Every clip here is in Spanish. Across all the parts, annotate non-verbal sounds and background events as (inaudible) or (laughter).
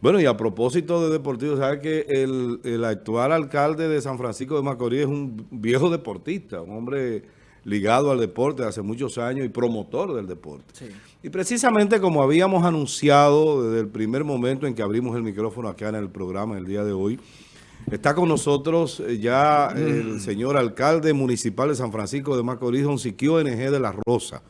Bueno, y a propósito de deportivo, ¿sabe que el, el, actual alcalde de San Francisco de Macorís es un viejo deportista, un hombre ligado al deporte hace muchos años y promotor del deporte? Sí. Y precisamente como habíamos anunciado desde el primer momento en que abrimos el micrófono acá en el programa el día de hoy, está con nosotros eh, ya el mm. señor alcalde municipal de San Francisco de Macorís, don Siquio NG de la Rosa.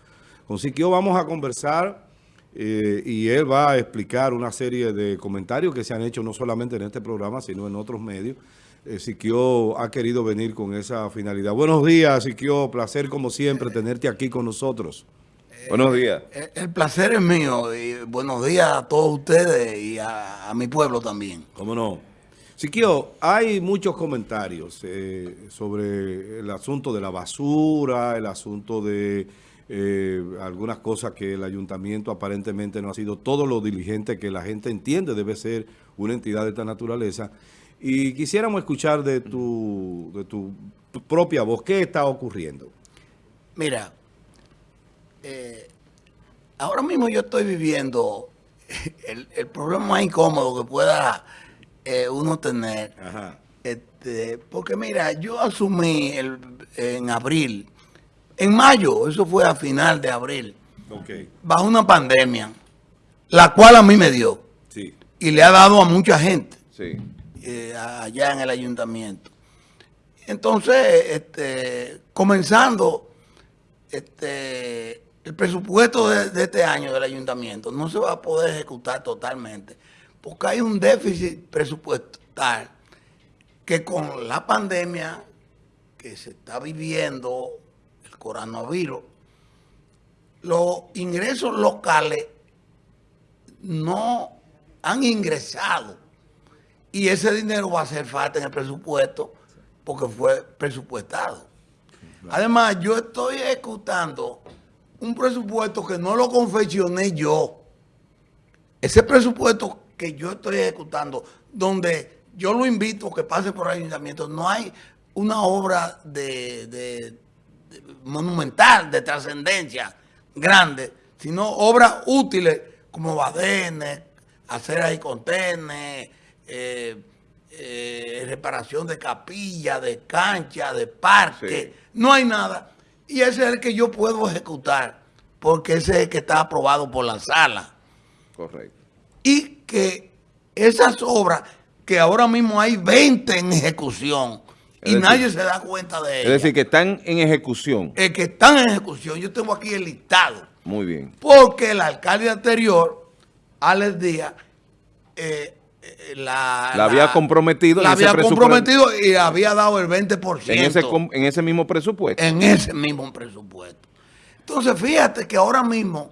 Con Siquio vamos a conversar eh, y él va a explicar una serie de comentarios que se han hecho no solamente en este programa, sino en otros medios. Eh, Siquio ha querido venir con esa finalidad. Buenos días, Siquio. Placer, como siempre, tenerte aquí con nosotros. buenos días. Eh, el, placer es mío. Y buenos días a todos ustedes y a, mi pueblo también. ¿Cómo no? Siquio, hay muchos comentarios sobre el asunto de la basura, el asunto de eh, algunas cosas que el ayuntamiento aparentemente no ha sido todo lo diligente que la gente entiende debe ser una entidad de esta naturaleza. Y quisiéramos escuchar de tu, de tu propia voz, ¿qué está ocurriendo? Mira, eh, ahora mismo yo estoy viviendo (laughs) el, problema más incómodo que pueda eh, uno tener. Este, porque mira, yo asumí el, en abril en mayo, eso fue a final de abril, bajo una pandemia, la cual a mí me dio. Y le ha dado a mucha gente eh, allá en el ayuntamiento. Entonces, este, comenzando este, el presupuesto de, de, este año del ayuntamiento, no se va a poder ejecutar totalmente, porque hay un déficit presupuestal que con la pandemia que se está viviendo coronavirus, los ingresos locales no han ingresado y ese dinero va a hacer falta en el presupuesto porque fue presupuestado. Además, yo estoy ejecutando un presupuesto que no lo confeccioné yo. Ese presupuesto que yo estoy ejecutando, donde yo lo invito a que pase por el ayuntamiento, no hay una obra de monumental, de trascendencia grande, sino obras útiles como badenes, aceras y contenes, eh, eh, reparación de capilla, de cancha, de parque. No hay nada. Y ese es el que yo puedo ejecutar, porque ese es el que está aprobado por la sala. Correcto. Y que esas obras, que ahora mismo hay 20 en ejecución, y nadie se da cuenta de ello. Es decir, que están en ejecución. El que están en ejecución. Yo tengo aquí el listado. Muy bien. Porque el alcalde anterior, Alex Díaz, eh, eh, la, la, había comprometido. La había comprometido y había dado el 20%. En ese, en ese mismo presupuesto. En ese mismo presupuesto. Entonces, fíjate que ahora mismo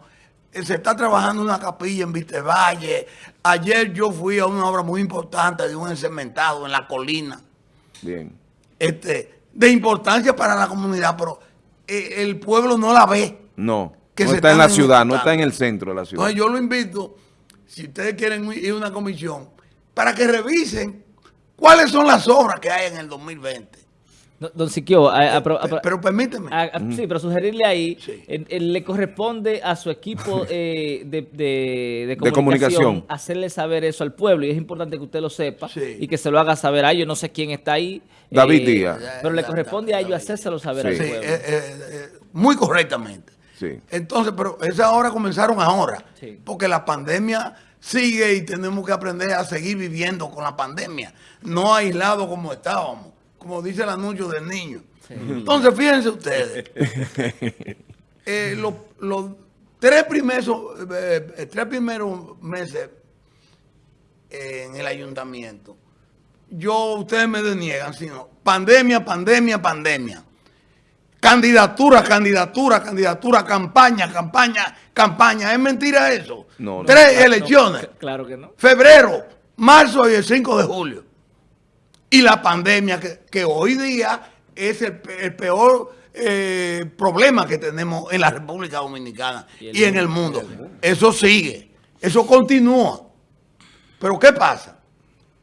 eh, se está trabajando una capilla en Valle. Ayer yo fui a una obra muy importante de un encementado en la colina. Bien este, de importancia para la comunidad, pero eh, el pueblo no la ve. No, que no está en la ciudad, no está en el centro de la ciudad. Entonces yo lo invito, si ustedes quieren ir a una comisión, para que revisen cuáles son las obras que hay en el 2020. Don Siquio, pero, permíteme. Sí, pero sugerirle ahí, le corresponde a su equipo (laughs) eh, de, comunicación, hacerle saber eso al pueblo y es importante que usted lo sepa y que se lo haga saber a ellos. No sé quién está ahí. David eh, Díaz. Pero le corresponde a ellos hacérselo saber al pueblo. Eh, muy correctamente. Entonces, pero esas horas comenzaron ahora, porque la pandemia sigue y tenemos que aprender a seguir viviendo con la pandemia, no aislado como estábamos como dice el anuncio del niño. Entonces, fíjense ustedes, (laughs) eh, los, tres, primeros, eh, tres primeros meses en el ayuntamiento, yo, ustedes me deniegan, sino pandemia, pandemia, pandemia. Candidatura, candidatura, candidatura, campaña, campaña, campaña. ¿Es mentira eso? No, Tres elecciones. claro que no. Febrero, marzo y el 5 de julio y la pandemia, que, hoy día es el, peor eh, problema que tenemos en la República Dominicana y, en el mundo. Eso sigue, eso continúa. Pero ¿qué pasa?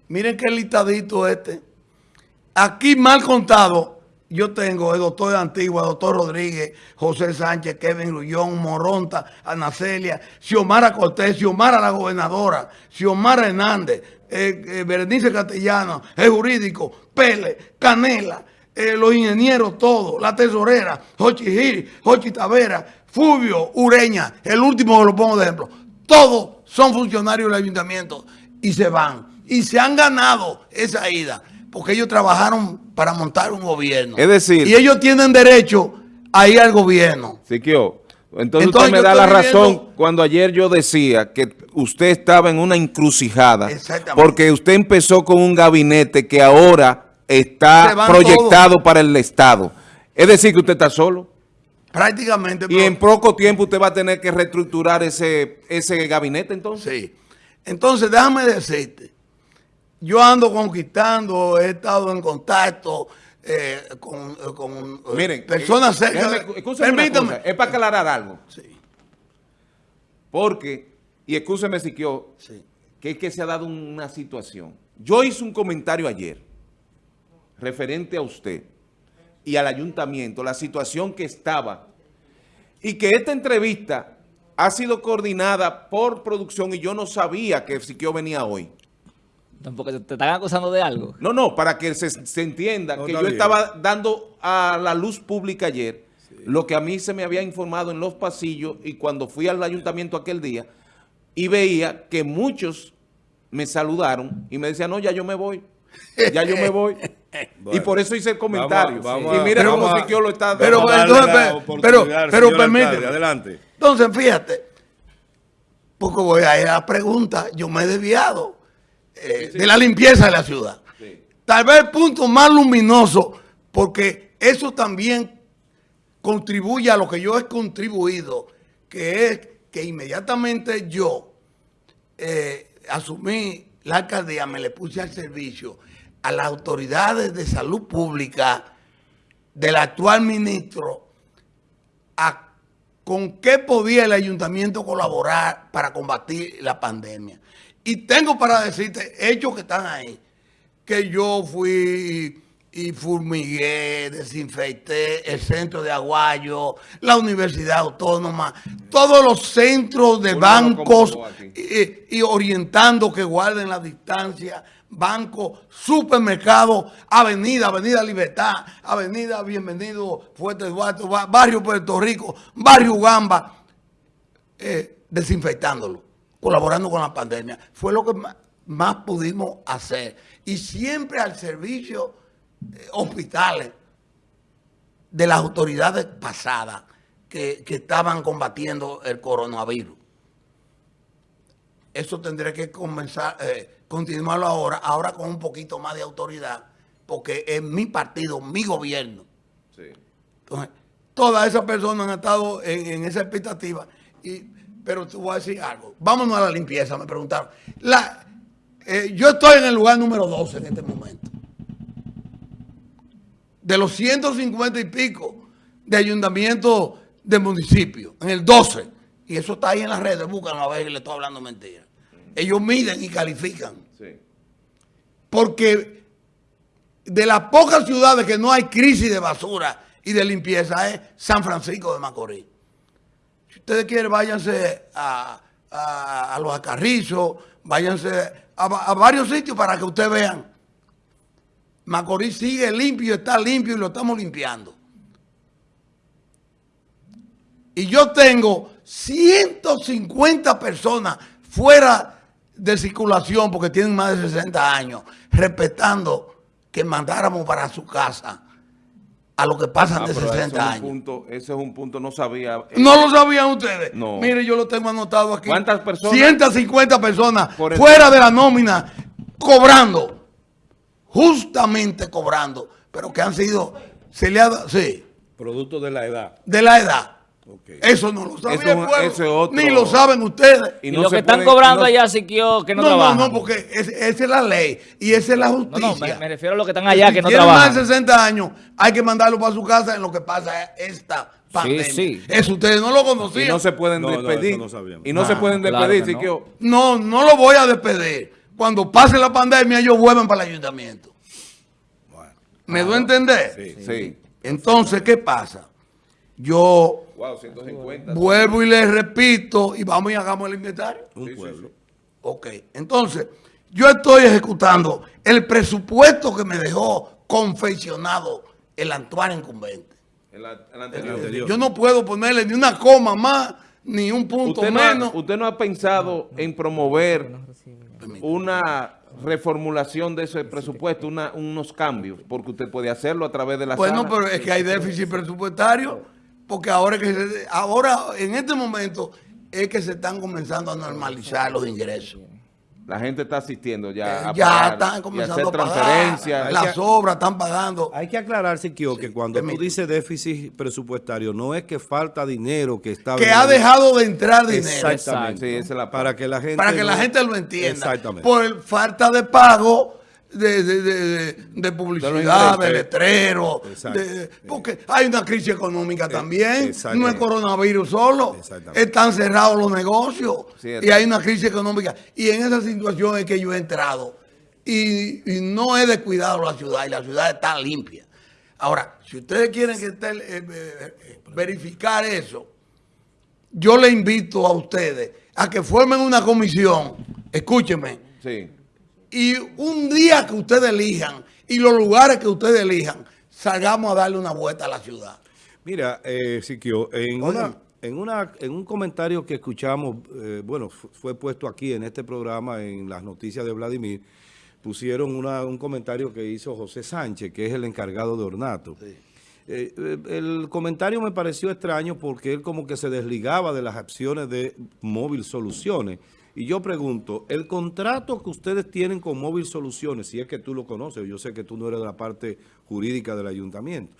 Miren qué listadito este. Aquí mal contado, yo tengo el doctor de Antigua, el doctor Rodríguez, José Sánchez, Kevin Rullón, Moronta, Ana Celia, Xiomara Cortés, Xiomara la gobernadora, Xiomara Hernández, eh, eh, Berenice Castellano, el jurídico, Pele, Canela, eh, los ingenieros todos, la tesorera, Jochi Gil, Jochi Tavera, Fulvio Ureña, el último que lo pongo de ejemplo. Todos son funcionarios del ayuntamiento y se van. Y se han ganado esa ida porque ellos trabajaron para montar un gobierno. Es decir... Y ellos tienen derecho a ir al gobierno. Siquio, entonces, entonces usted me da la razón cuando ayer yo decía que usted estaba en una encrucijada. Porque usted empezó con un gabinete que ahora está proyectado para el Estado. Es decir, que usted está solo. Prácticamente. Y en poco tiempo usted va a tener que reestructurar ese, ese gabinete entonces. Sí. Entonces, déjame decirte yo ando conquistando, he estado en contacto eh, con, eh, con eh, Miren, personas cerca. permítame. es para aclarar algo. Sí. Porque, y escúcheme si quiero, que es que se ha dado una situación. Yo hice un comentario ayer referente a usted y al ayuntamiento, la situación que estaba y que esta entrevista ha sido coordinada por producción y yo no sabía que Siquio venía hoy. Tampoco te están acusando de algo. No, no, para que se, entienda que yo estaba dando a la luz pública ayer lo que a mí se me había informado en los pasillos y cuando fui al ayuntamiento aquel día y veía que muchos me saludaron y me decían, no, ya yo me voy, ya yo me voy. (laughs) y por eso hice el comentario. y mira cómo yo lo está Pero, pero, pero, permíteme. Adelante. Entonces, fíjate, poco voy a ir a la pregunta, yo me he desviado. Eh, de la limpieza de la ciudad. Tal vez el punto más luminoso, porque eso también contribuye a lo que yo he contribuido, que es que inmediatamente yo eh, asumí la alcaldía, me le puse al servicio a las autoridades de salud pública del actual ministro a con qué podía el ayuntamiento colaborar para combatir la pandemia. Y tengo para decirte, hechos que están ahí, que yo fui y fumigué, desinfecté el centro de Aguayo, la Universidad Autónoma, todos los centros de bancos y, orientando que guarden la distancia, banco, supermercado, avenida, avenida Libertad, avenida Bienvenido, Fuerte Duarte, barrio Puerto Rico, barrio Gamba, eh, desinfectándolo colaborando con la pandemia. Fue lo que más, pudimos hacer. Y siempre al servicio eh, hospitales de las autoridades pasadas que, estaban combatiendo el coronavirus. Eso tendré que comenzar, eh, continuarlo ahora, ahora con un poquito más de autoridad, porque es mi partido, mi gobierno. Entonces, todas esas personas han estado en, en esa expectativa y pero te voy a decir algo. Vámonos a la limpieza, me preguntaron. La, eh, yo estoy en el lugar número 12 en este momento. De los 150 y pico de ayuntamientos de municipio, en el 12. Y eso está ahí en las redes, búscanlo a ver que le estoy hablando mentira. Ellos miden y califican. Porque de las pocas ciudades que no hay crisis de basura y de limpieza es San Francisco de Macorís ustedes quieren, váyanse a, los acarrizos, váyanse a, varios sitios para que ustedes vean. Macorís sigue limpio, está limpio y lo estamos limpiando. Y yo tengo 150 personas fuera de circulación porque tienen más de 60 años, respetando que mandáramos para su casa a lo que pasan ah, de 60 años. Punto, ese es un punto, no sabía. No lo sabían ustedes. No. Mire, yo lo tengo anotado aquí. ¿Cuántas personas? 150 personas fuera de la nómina, cobrando. Justamente cobrando. Pero que han sido, se le ha dado, sí. Producto de la edad. De la edad. Eso no lo sabía el ni lo saben ustedes. Y, lo que están cobrando allá, sí que no, no trabajan. No, no, porque esa es la ley y esa es la justicia. No, me, refiero a lo que están allá que no trabajan. más de 60 años, hay que mandarlo para su casa en lo que pasa esta pandemia. Sí, sí. Eso ustedes no lo conocían. Y no se pueden despedir. y no se pueden despedir, No, no lo voy a despedir. Cuando pase la pandemia, ellos vuelven para el ayuntamiento. ¿Me doy a entender? Sí. sí. Entonces, ¿qué pasa? Yo vuelvo y les repito y vamos y hagamos el inventario. Un pueblo. Ok, entonces, yo estoy ejecutando el presupuesto que me dejó confeccionado el actual incumbente. El, anterior. Yo no puedo ponerle ni una coma más, ni un punto menos. ¿Usted no ha pensado en promover una reformulación de ese presupuesto, unos cambios? Porque usted puede hacerlo a través de la Bueno, pero es que hay déficit presupuestario, porque ahora, que ahora en este momento es que se están comenzando a normalizar los ingresos. La gente está asistiendo ya a Ya están comenzando a, hacer transferencias. Las obras están pagando. Hay que aclarar, Siquio, que cuando tú dices déficit presupuestario, no es que falta dinero que está... Que ha dejado de entrar dinero. Exactamente. para que la gente... Para que la gente lo entienda. Exactamente. Por falta de pago de, de, de, publicidad, de, letrero, porque hay una crisis económica también, no es coronavirus solo, están cerrados los negocios. Y hay una crisis económica. Y en esa situación es que yo he entrado y, no he descuidado la ciudad y la ciudad está limpia. Ahora, si ustedes quieren que esté, eh, eh, verificar eso, yo le invito a ustedes a que formen una comisión, escúchenme, sí y un día que ustedes elijan y los lugares que ustedes elijan, salgamos a darle una vuelta a la ciudad. Mira, eh, Siquio, en, una, en, una, en un comentario que escuchamos, eh, bueno, fue puesto aquí en este programa, en las noticias de Vladimir, pusieron un comentario que hizo José Sánchez, que es el encargado de Ornato. Eh, eh, el comentario me pareció extraño porque él como que se desligaba de las acciones de Móvil Soluciones. Y yo pregunto, el contrato que ustedes tienen con Móvil Soluciones, si es que tú lo conoces, yo sé que tú no eres de la parte jurídica del ayuntamiento,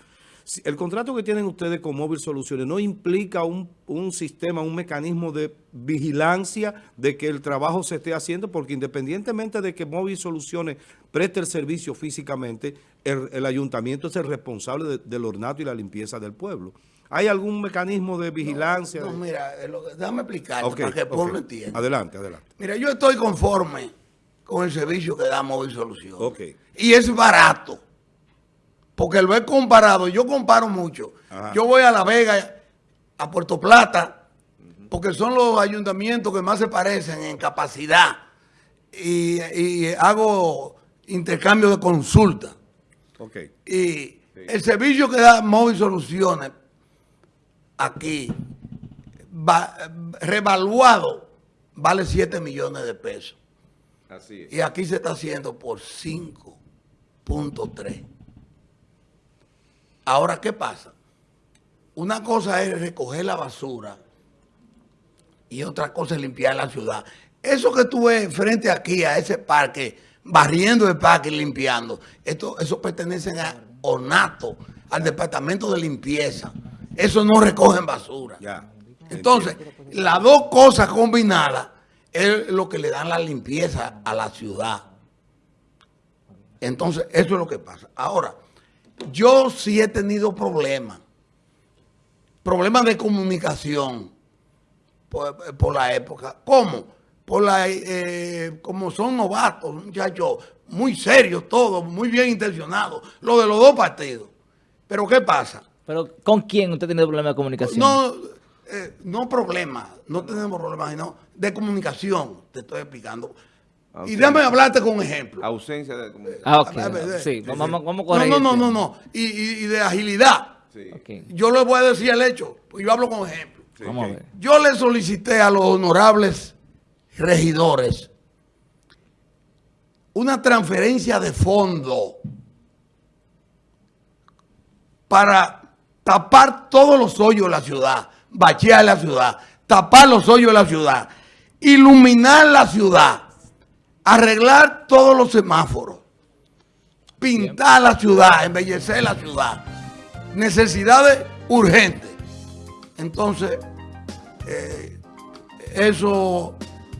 el contrato que tienen ustedes con Móvil Soluciones no implica un, sistema, un mecanismo de vigilancia de que el trabajo se esté haciendo, porque independientemente de que Móvil Soluciones preste el servicio físicamente, el, ayuntamiento es el responsable del ornato y la limpieza del pueblo. ¿Hay algún mecanismo de vigilancia? No, mira, eh, déjame explicar para que el pueblo entienda. Adelante, adelante. Mira, yo estoy conforme con el servicio que da Móvil Solución. Okay. Y es barato. Porque lo he comparado, yo comparo mucho. Yo voy a La Vega, a Puerto Plata, porque son los ayuntamientos que más se parecen en capacidad. Y, hago intercambio de consulta. Okay. Y el servicio que da Móvil Soluciones aquí, revaluado, vale 7 millones de pesos. Así es. Y aquí se está haciendo por 5.3. Ahora, ¿qué pasa? Una cosa es recoger la basura y otra cosa es limpiar la ciudad. Eso que tú ves frente aquí a ese parque, barriendo el parque y limpiando, esto, eso pertenece a ornato, al departamento de limpieza. Eso no recogen basura. Entonces, las dos cosas combinadas es lo que le dan la limpieza a la ciudad. Entonces, eso es lo que pasa. Ahora, yo sí he tenido problemas. Problemas de comunicación por, la época. ¿Cómo? Por la, eh, como son novatos, muchachos muy serios todos, muy bien intencionados, lo de los dos partidos. Pero ¿qué pasa? ¿Pero con quién usted tiene problemas de comunicación? No, eh, no problemas, no tenemos problemas, sino de comunicación, te estoy explicando. Y déjame hablarte con un ejemplo. Ausencia de comunicación. Ah, ok. Sí, vamos, vamos a No, no, no, no, Y, de agilidad. Sí. Yo le voy a decir el hecho, pues yo hablo con ejemplo. Vamos a ver. Yo le solicité a los honorables regidores una transferencia de fondo para tapar todos los hoyos de la ciudad, bachear la ciudad, tapar los hoyos de la ciudad, iluminar la ciudad, arreglar todos los semáforos, pintar la ciudad, embellecer la ciudad. Necesidades urgentes. Entonces, eh, eso,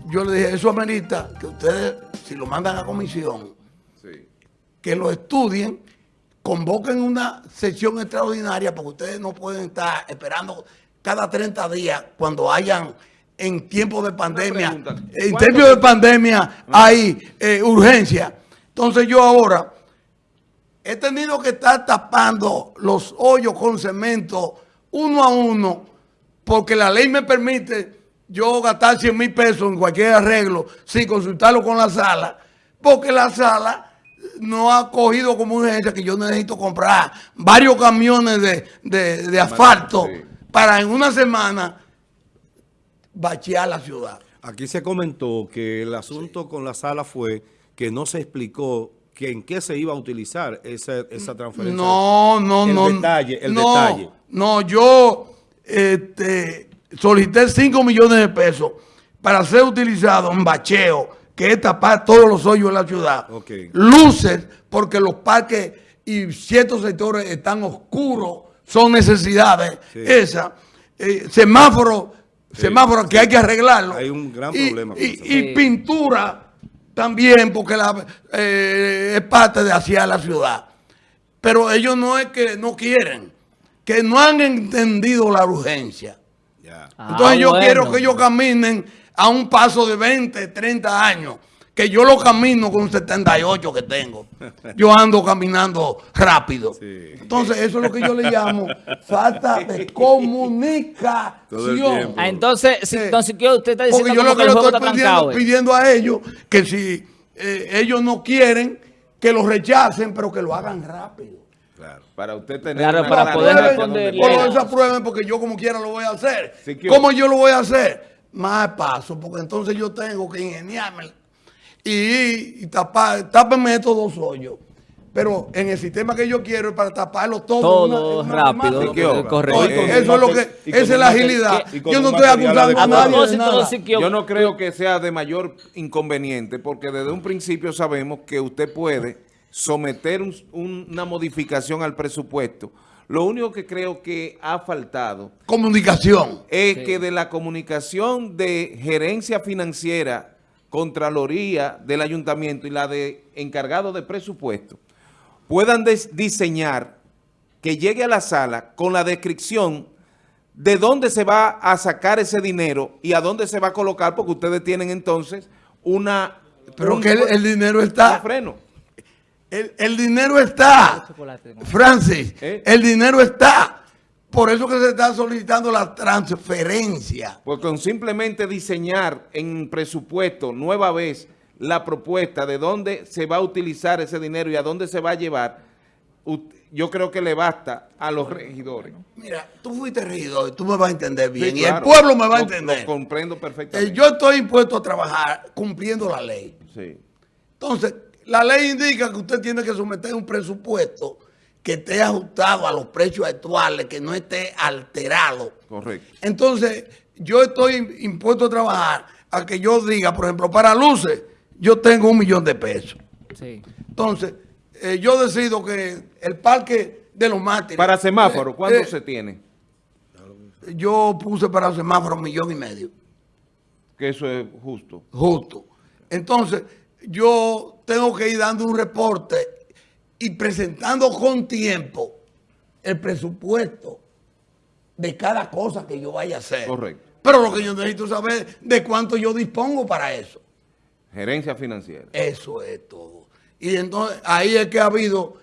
yo le dije, eso amerita que ustedes, si lo mandan a comisión, que lo estudien convoquen una sesión extraordinaria porque ustedes no pueden estar esperando cada 30 días cuando hayan en tiempo de pandemia, en tiempo de pandemia hay eh, urgencia. Entonces yo ahora he tenido que estar tapando los hoyos con cemento uno a uno porque la ley me permite yo gastar 100 mil pesos en cualquier arreglo sin consultarlo con la sala porque la sala no ha cogido como urgencia que yo necesito comprar varios camiones de, asfalto para en una semana bachear la ciudad. Aquí se comentó que el asunto con la sala fue que no se explicó que en qué se iba a utilizar esa, esa transferencia. No, no, no. Detalle, el detalle. No, yo este, solicité 5 millones de pesos para ser utilizado en bacheo, que es tapar todos los hoyos de la ciudad. Luces, porque los parques y ciertos sectores están oscuros, son necesidades esas. Eh, semáforos semáforo que hay que arreglarlo. Hay un gran problema. Y, pintura también, porque la, eh, es parte de hacia la ciudad. Pero ellos no es que no quieren, que no han entendido la urgencia. Entonces yo quiero que ellos caminen a un paso de 20, 30 años que yo lo camino con 78 que tengo. (laughs) Yo ando caminando rápido. Entonces, eso es lo que yo le llamo falta de (laughs) comunicación. Ah, entonces, si, entonces, usted está diciendo Porque yo lo que, le estoy pidiendo, a ellos, que si eh, ellos no quieren, que lo rechacen, pero que lo hagan rápido. Claro, para usted tener claro, para poder responder. Por esa prueba, porque yo como quiera lo voy a hacer. ¿Cómo yo lo voy a hacer? Más paso, porque entonces yo tengo que ingeniarme y, tapar, tápenme estos dos hoyos. Pero en el sistema que yo quiero es para taparlo todo. Todo rápido, correcto. eso es lo que, esa es la agilidad. yo no estoy acusando a nadie Yo no creo que sea de mayor inconveniente, porque desde un principio sabemos que usted puede someter una modificación al presupuesto. Lo único que creo que ha faltado... Comunicación. Es que de la comunicación de gerencia financiera Contraloría del Ayuntamiento y la de encargado de presupuesto puedan diseñar que llegue a la sala con la descripción de dónde se va a sacar ese dinero y a dónde se va a colocar, porque ustedes tienen entonces una... Pero que el, dinero está... Freno. El, dinero está, Francis, ¿Eh? el dinero está. Por eso que se está solicitando la transferencia. Pues con simplemente diseñar en presupuesto nueva vez la propuesta de dónde se va a utilizar ese dinero y a dónde se va a llevar, yo creo que le basta a los regidores. Mira, tú fuiste regidor, tú me vas a entender bien y el pueblo me va a entender. Lo comprendo perfectamente. Eh, yo estoy impuesto a trabajar cumpliendo la ley. Sí. Entonces, la ley indica que usted tiene que someter un presupuesto que esté ajustado a los precios actuales, que no esté alterado. Correcto. Entonces, yo estoy impuesto a trabajar a que yo diga, por ejemplo, para luces, yo tengo un millón de pesos. Sí. Entonces, eh, yo decido que el parque de los mártires... Para semáforo, eh, ¿cuánto eh, se tiene? Yo puse para semáforo un millón y medio. Que eso es justo. Justo. Entonces, yo tengo que ir dando un reporte y presentando con tiempo el presupuesto de cada cosa que yo vaya a hacer. Correcto. Pero lo que yo necesito saber de cuánto yo dispongo para eso. Gerencia financiera. Eso es todo. Y entonces ahí es que ha habido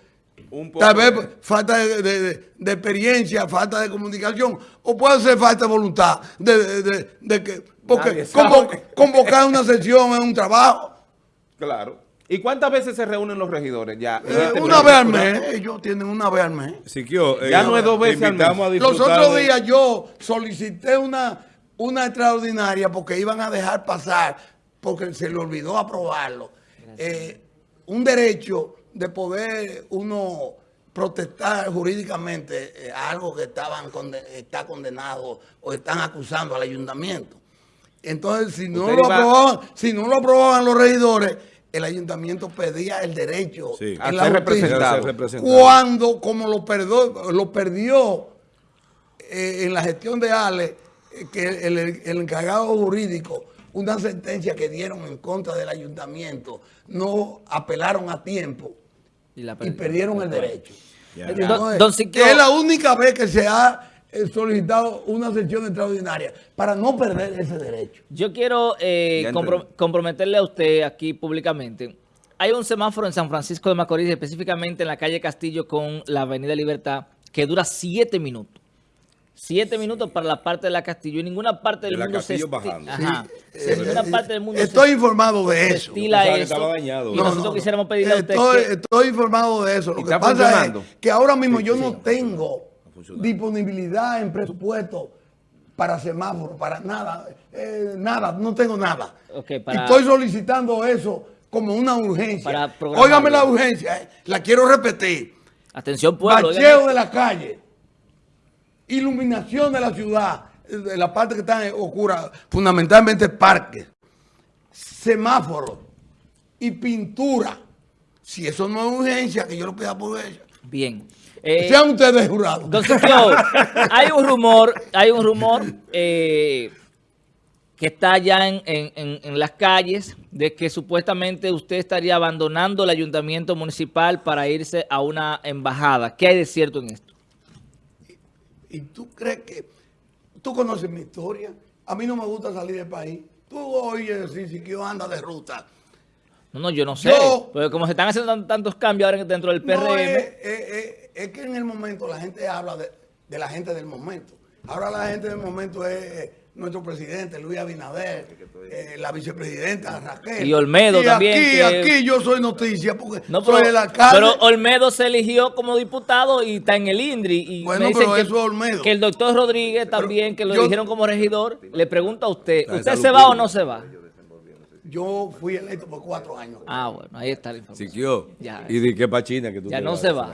Un tal vez falta de, experiencia, falta de comunicación, o puede ser falta de voluntad de, que, porque convocar una sesión es un trabajo. Claro. ¿Y cuántas veces se reúnen los regidores? ya eh, este Una vez al mes. Ellos tienen una vez al mes. Eh, ya no es dos veces al mes. Los otros días yo solicité una, una extraordinaria porque iban a dejar pasar, porque se le olvidó aprobarlo, eh, un derecho de poder uno protestar jurídicamente algo que estaban está condenado o están acusando al ayuntamiento. Entonces, si no, lo aprobaban, si no lo aprobaban los regidores el ayuntamiento pedía el derecho a ser representado. Cuando, como lo, perdió, lo perdió eh, en la gestión de Ale, eh, que el, encargado jurídico, una sentencia que dieron en contra del ayuntamiento, no apelaron a tiempo y, perdieron. el derecho. es la única vez que se ha solicitado una sesión extraordinaria para no perder ese derecho. Yo quiero eh, comprometerle a usted aquí públicamente. hay un semáforo en San Francisco de Macorís, específicamente en la calle Castillo con la Avenida Libertad, que dura siete minutos. Siete minutos para la parte de la Castillo. Y ninguna parte del mundo se bajando. Ajá. ninguna parte del mundo Estoy informado de eso. Estila eso. Estaba dañado. Y nosotros quisiéramos pedirle a usted estoy, estoy informado de eso. Lo que pasa es que ahora mismo yo no tengo disponibilidad en presupuesto para semáforo, para nada. Eh, nada, no tengo nada. Estoy solicitando eso como una urgencia. Óigame la urgencia, eh, la quiero repetir. Atención pueblo. Bacheo de la calle iluminación de la ciudad, de la parte que está oscura, fundamentalmente parques, semáforos y pintura. Si eso no es urgencia, que yo lo pida por ella. Bien. Eh, Sean ustedes jurados. Entonces, hay un rumor, hay un rumor eh, que está ya en, en, las calles de que supuestamente usted estaría abandonando el ayuntamiento municipal para irse a una embajada. ¿Qué hay de cierto en esto? y tú crees que... Tú conoces mi historia. A mí no me gusta salir del país. Tú oyes decir si yo anda de ruta. No, no, yo no sé. Pero como se están haciendo tantos cambios ahora dentro del PRM... es, que en el momento la gente habla de, de la gente del momento. Ahora la gente del momento es nuestro presidente Luis Abinader, eh, la vicepresidenta Raquel. Y Olmedo también. Aquí, aquí yo soy noticia porque soy el alcalde. Pero Olmedo se eligió como diputado y está en el INDRI. Y bueno, pero eso es Olmedo. Que el doctor Rodríguez también, que lo eligieron como regidor, le pregunta a usted, ¿usted se va o no se va? Yo fui electo por cuatro años. Ah, bueno, ahí está la información. Siquió. ¿Y de qué pachina que tú Ya no se va.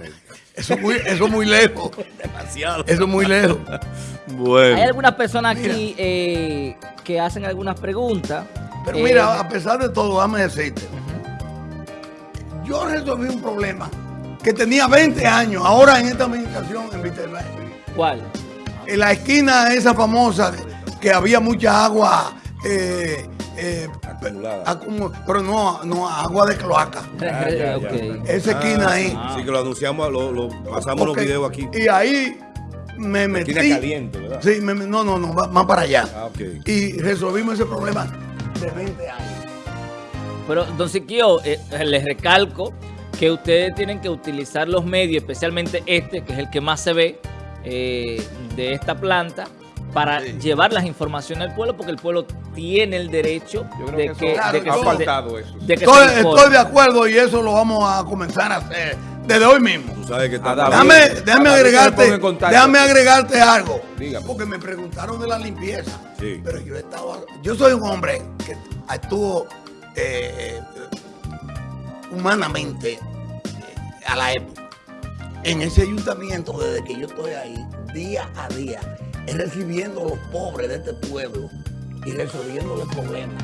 Eso es muy, eso muy lejos. (laughs) Demasiado. Eso es muy lejos. (laughs) bueno. Hay algunas personas aquí eh, que hacen algunas preguntas. Pero mira, eh, a pesar de todo, dame decirte. Yo resolví un problema que tenía 20 años, ahora en esta administración en Viterbe. ¿Cuál? En la esquina esa famosa que había mucha agua eh, eh, pero no, no, agua de cloaca. (laughs) Ah, Esa esquina ah, ahí. Sí, que lo anunciamos, lo, pasamos los videos aquí. Y ahí me metí. Esquina caliente, ¿verdad? Sí, no, no, no, más para allá. Ah, y resolvimos ese problema de 20 años. Pero, don Siquio, eh, les recalco que ustedes tienen que utilizar los medios, especialmente este, que es el que más se ve eh, de esta planta, para llevar las informaciones al pueblo, porque el pueblo tiene el derecho de, que, de que, ha faltado eso. estoy, de acuerdo y eso lo vamos a comenzar a hacer desde hoy mismo. Tú sabes que está déjame, déjame agregarte, déjame agregarte algo. Porque me preguntaron de la limpieza. Pero yo he estado, yo soy un hombre que estuvo eh, humanamente eh, a la época. En ese ayuntamiento, desde que yo estoy ahí, día a día, recibiendo a los pobres de este pueblo y resolviendo los problemas.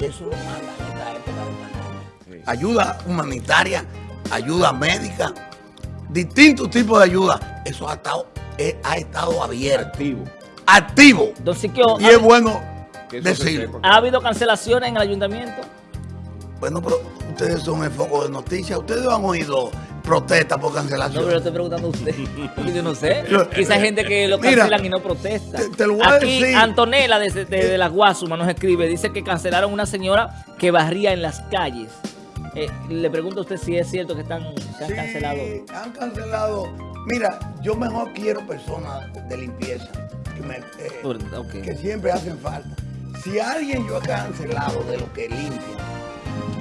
Eso lo manda en esta época de pandemia. Ayuda humanitaria, ayuda médica, distintos tipos de ayuda. Eso ha estado, eh, ha estado abierto. Activo. Activo. y es bueno decirlo. ¿Ha habido cancelaciones en el ayuntamiento? Bueno, pero ustedes son el foco de noticias. Ustedes han oído protesta por cancelación. No, pero estoy preguntando a usted. (laughs) yo no sé. Quizá hay gente que lo cancelan y no protesta. Te, lo voy Aquí Antonella desde de, las Guasumas nos escribe, dice que cancelaron una señora que barría en las calles. Eh, le pregunto a usted si es cierto que están, se han cancelado. han cancelado. Mira, yo mejor quiero personas de limpieza que, me, eh, que siempre hacen falta. Si alguien yo he cancelado de lo que limpia,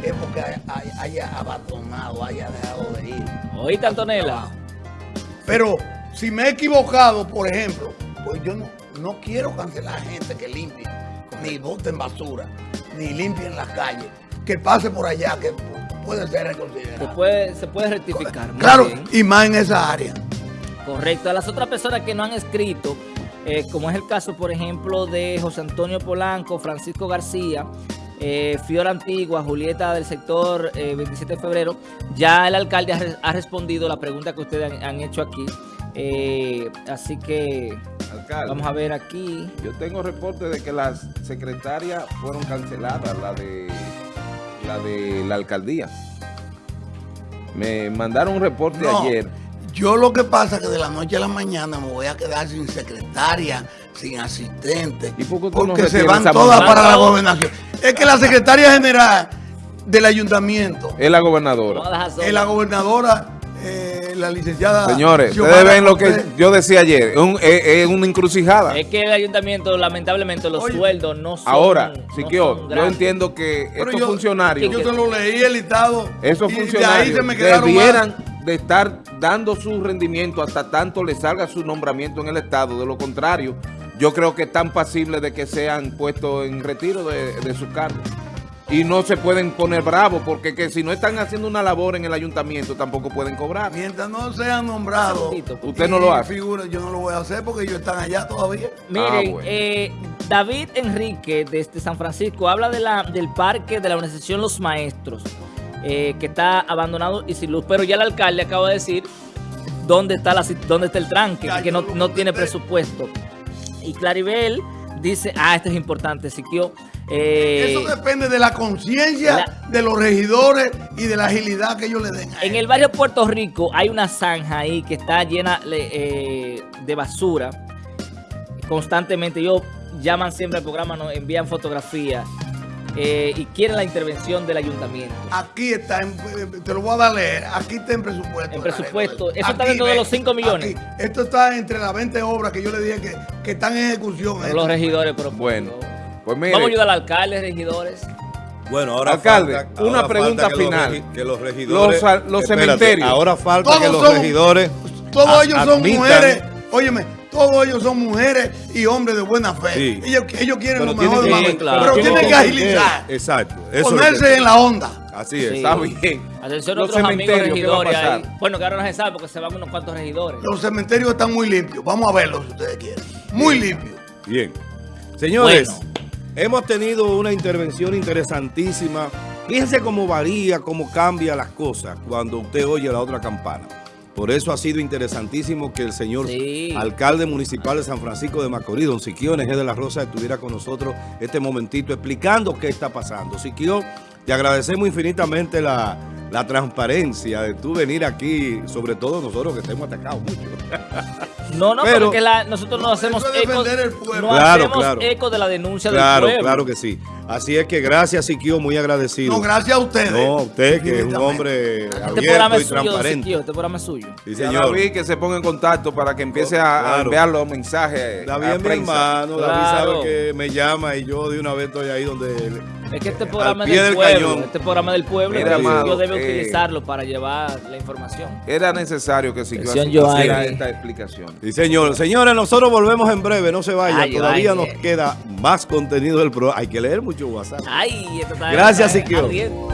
es porque haya, abandonado, haya dejado de ir. ¿Oíste, Antonella? Pero si me he equivocado, por ejemplo, pues yo no, quiero cancelar a gente que limpie, ni boten basura, ni limpien las calles, que pase por allá, que puede ser reconsiderado. Se puede, se puede rectificar. claro, y más en esa área. Correcto. A las otras personas que no han escrito, eh, como es el caso, por ejemplo, de José Antonio Polanco, Francisco García, eh, Fiora Antigua, Julieta del sector 27 eh, de febrero, ya el alcalde ha, respondido la pregunta que ustedes han, hecho aquí. Eh, así que vamos a ver aquí. Yo tengo reporte de que las secretarias fueron canceladas, la de la de la alcaldía. Me mandaron un reporte ayer. Yo lo que pasa es que de la noche a la mañana me voy a quedar sin secretaria, sin asistente, porque se van todas para la gobernación. Es que la secretaria general del ayuntamiento. Es la gobernadora. Es la gobernadora, eh, la licenciada... Señores, ustedes ven lo que yo decía ayer, es, una encrucijada. Es que el ayuntamiento, lamentablemente, los sueldos no son... Ahora, Siquio, yo entiendo que estos funcionarios... Yo te lo leí el listado. Esos funcionarios debieran de estar dando su rendimiento hasta tanto le salga su nombramiento en el Estado. De lo contrario, yo creo que están pasibles de que sean puestos en retiro de, de sus cargos y no se pueden poner bravos porque que si no están haciendo una labor en el ayuntamiento tampoco pueden cobrar. Mientras no sean nombrados, usted no lo hace. Figura, yo no lo voy a hacer porque ellos están allá todavía. Miren, ah, eh, David Enrique desde San Francisco habla de la, del parque de la organización Los Maestros, eh, que está abandonado y sin luz, pero ya el alcalde acaba de decir dónde está, la, dónde está el tranque, que no, no tiene presupuesto. Y Claribel dice, ah, esto es importante, Siquio eh, Eso depende de la conciencia de los regidores y de la agilidad que ellos le den. en el barrio Puerto Rico hay una zanja ahí que está llena eh, de basura. Constantemente ellos llaman siempre al programa, nos envían fotografías. Eh, y quieren la intervención del ayuntamiento. Aquí está, te lo voy a dar a leer, aquí está en presupuesto. En presupuesto, eso está dentro de los 5 millones. Esto está entre las 20 obras que yo le dije que, que están en ejecución. los regidores, pero bueno. Pues Vamos a ayudar al alcalde, regidores. Bueno, ahora alcalde, una pregunta final. que los regidores, los, cementerios. Ahora falta que los regidores. Todos ellos son mujeres. Óyeme, todos ellos son mujeres y hombres de buena fe. Ellos, ellos, quieren lo mejor de Pero tienen que agilizar. Exacto. ponerse en la onda. Así es. Está bien. Atención a otros amigos regidores ahí. Bueno, que ahora no se sabe porque se van unos cuantos regidores. Los cementerios están muy limpios. Vamos a verlos si ustedes quieren. Muy limpios. Bien. Señores. Hemos tenido una intervención interesantísima. Fíjense cómo varía, cómo cambia las cosas cuando usted oye la otra campana. Por eso ha sido interesantísimo que el señor alcalde municipal de San Francisco de Macorís, don Siquiones G. de la Rosa, estuviera con nosotros este momentito explicando qué está pasando. Siquio, te agradecemos infinitamente la, la transparencia de tú venir aquí, sobre todo nosotros que estemos atacados mucho. (laughs) No, no, pero, porque nosotros no hacemos eco, no hacemos eco de la denuncia del pueblo. Claro, que sí. Así es que gracias, Siquio, muy agradecido. No, gracias a ustedes. No, usted que es un hombre este abierto y transparente. Siquio, este programa es suyo. Sí, señor. David que se ponga en contacto para que empiece a, enviar los mensajes David es mi hermano, David sabe que me llama y yo de una vez estoy ahí donde... Es que este programa es del, pueblo, este programa del pueblo, yo debe eh, utilizarlo para llevar la información. Era necesario que Siquio hiciera esta explicación. Sí, señor. Señores, nosotros volvemos en breve, no se vayan. Todavía nos queda más contenido del programa. Hay que leer mucho WhatsApp. Ay, Gracias, Siquio.